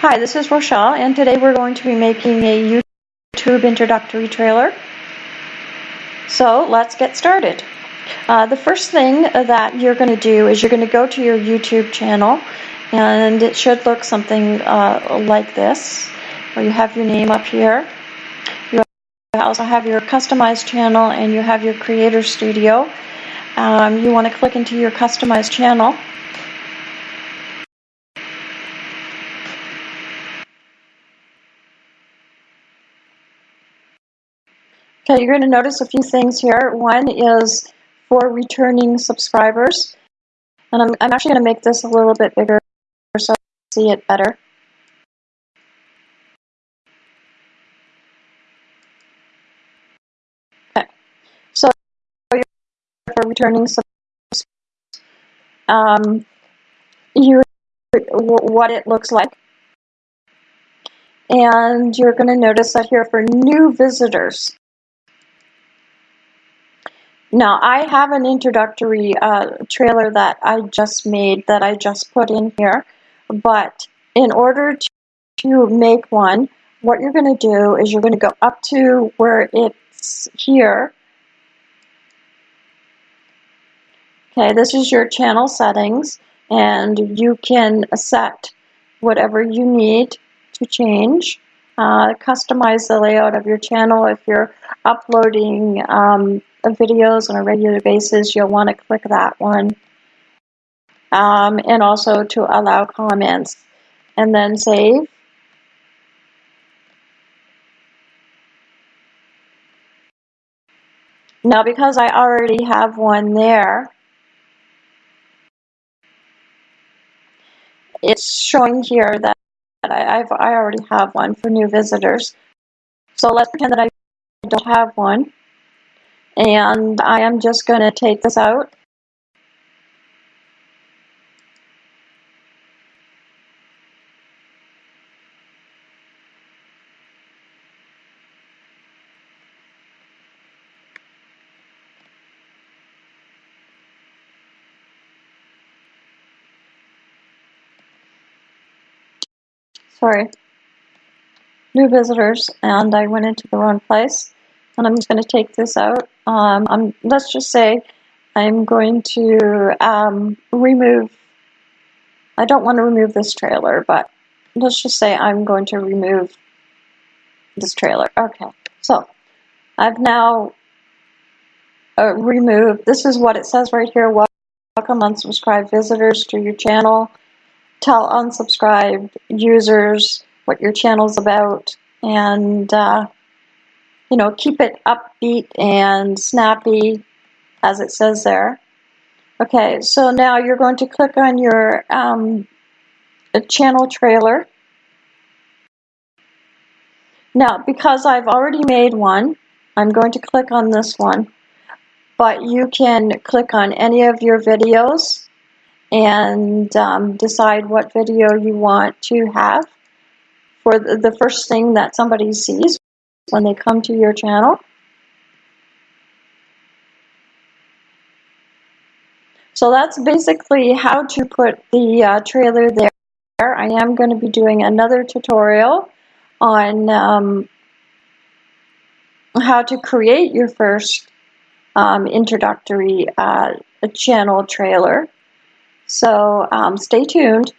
Hi, this is Rochelle, and today we're going to be making a YouTube introductory trailer. So let's get started. Uh, the first thing that you're going to do is you're going to go to your YouTube channel, and it should look something uh, like this, where you have your name up here. You also have your customized channel, and you have your creator studio. Um, you want to click into your customized channel. Okay, you're going to notice a few things here. One is for returning subscribers. And I'm, I'm actually going to make this a little bit bigger so can see it better. Okay, so for returning subscribers, um, you what it looks like. And you're going to notice that here for new visitors, now, I have an introductory uh, trailer that I just made that I just put in here, but in order to make one, what you're going to do is you're going to go up to where it's here. Okay, this is your channel settings, and you can set whatever you need to change. Uh, customize the layout of your channel if you're uploading um, videos on a regular basis, you'll want to click that one. Um, and also to allow comments. And then save. Now because I already have one there, it's showing here that I, I've, I already have one for new visitors. So let's pretend that I don't have one and I am just going to take this out. Sorry, new visitors, and I went into the wrong place and I'm just going to take this out. Um, I'm, let's just say I'm going to um, remove, I don't want to remove this trailer, but let's just say I'm going to remove this trailer. Okay, so I've now uh, removed, this is what it says right here, welcome unsubscribed visitors to your channel, tell unsubscribed users what your channel's about, and uh, you know, keep it upbeat and snappy, as it says there. Okay, so now you're going to click on your um, channel trailer. Now, because I've already made one, I'm going to click on this one. But you can click on any of your videos and um, decide what video you want to have for the first thing that somebody sees when they come to your channel. So that's basically how to put the uh, trailer there. I am going to be doing another tutorial on um, how to create your first um, introductory uh, channel trailer. So um, stay tuned.